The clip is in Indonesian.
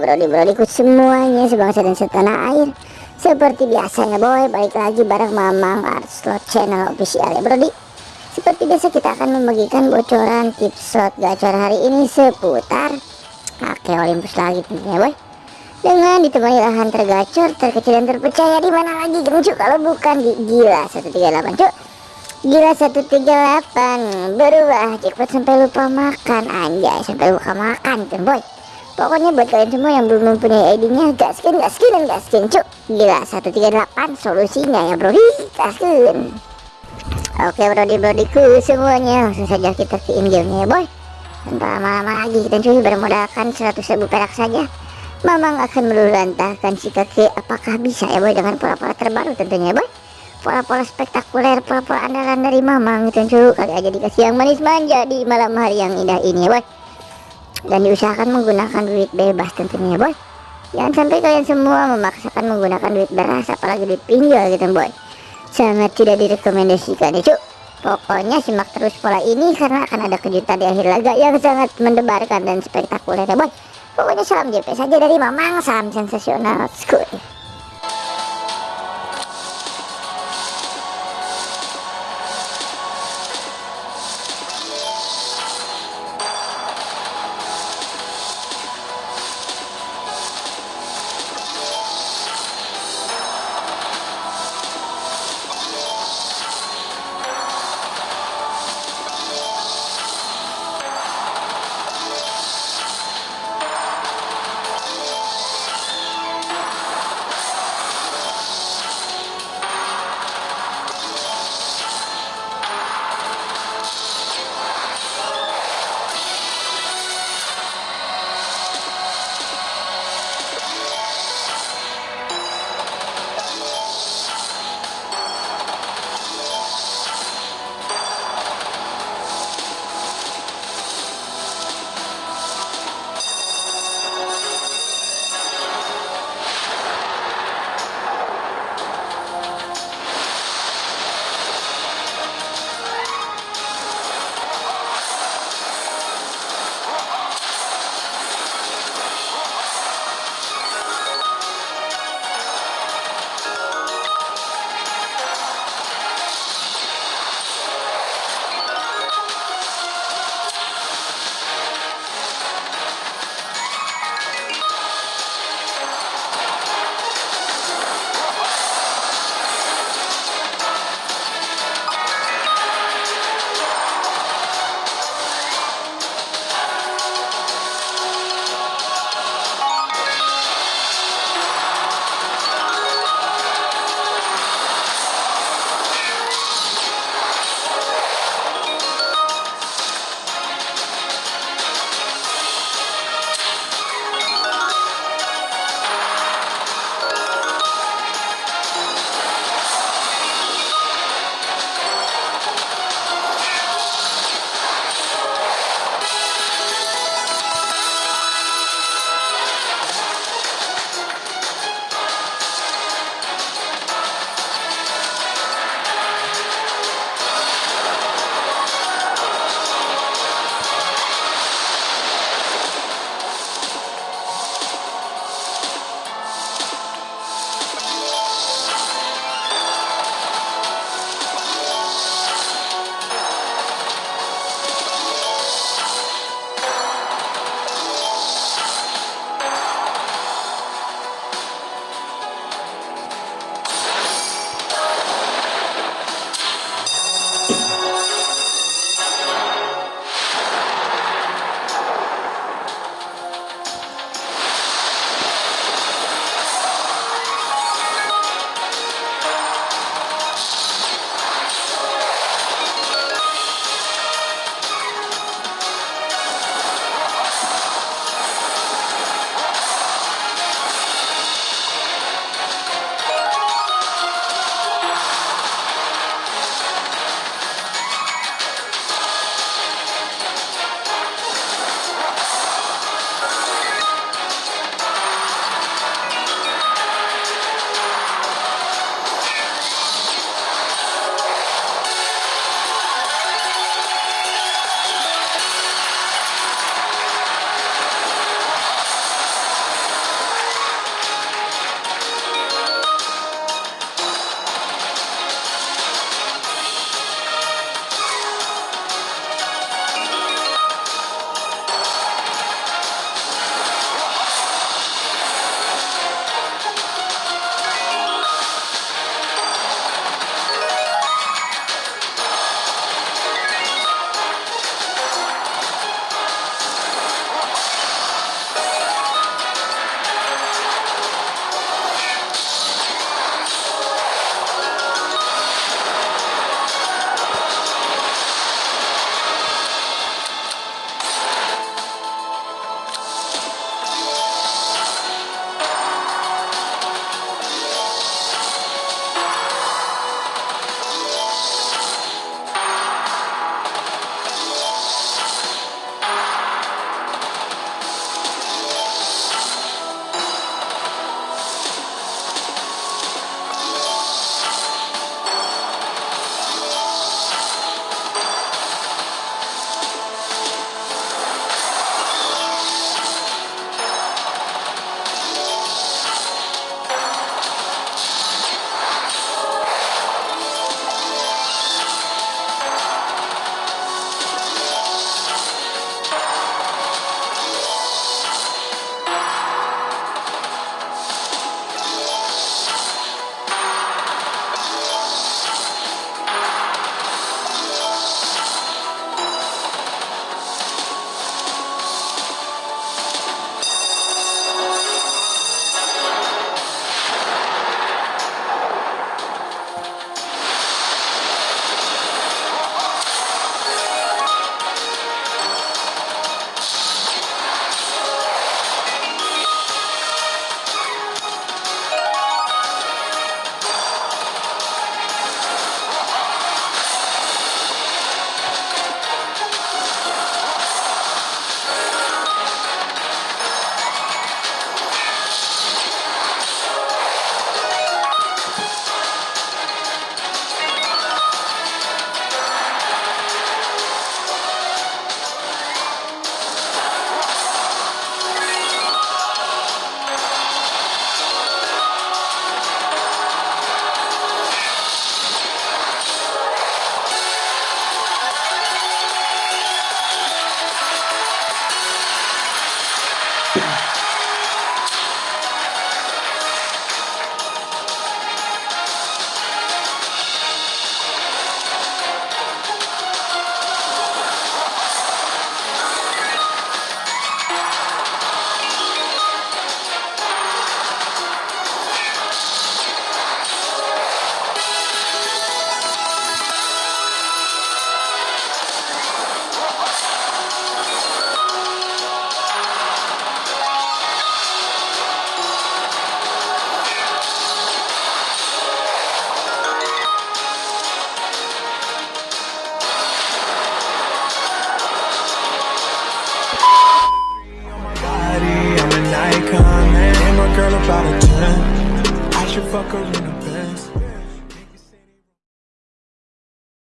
hai Halo brodi brodiku semuanya sebangsa dan setanah air. Seperti biasa ya boy Balik lagi bareng Mamang Artslot Channel official ya brodi Seperti biasa kita akan membagikan bocoran tips slot gacor hari ini seputar Oke Olympus lagi tentunya boy. Dengan ditemani lahan tergacor, terkecil dan terpercaya di mana lagi gencu kalau bukan di gila 138 cuk. Gila 138 Berubah jackpot sampai lupa makan. Anjay sampai lupa makan kan boy Pokoknya buat kalian semua yang belum mempunyai ID-nya Gaskin, gaskin, gaskin cuk. Gila 138 solusinya ya bro. Gaskin Oke brodi brodiku semuanya. Langsung saja kita ke in game ya boy. Tanpa lama-lama lagi kita cuy bermodalkan 100 ribu perak saja. Mamang akan melulantahkan si kakek. Apakah bisa ya boy dengan pola-pola terbaru tentunya boy? Pola-pola spektakuler, pola-pola andalan dari Mamang tentu kali aja dikasih yang manis manja di malam hari yang indah ini boy dan diusahakan menggunakan duit bebas tentunya boy. Jangan sampai kalian semua memaksakan menggunakan duit beras apalagi duit pinjol gitu boy. Sangat tidak direkomendasikan ya cuk. Pokoknya simak terus pola ini karena akan ada kejutan di akhir laga yang sangat mendebarkan dan spektakuler ya boy. Pokoknya salam JP saja dari Mamang salam sensasional school fuck her in the Benz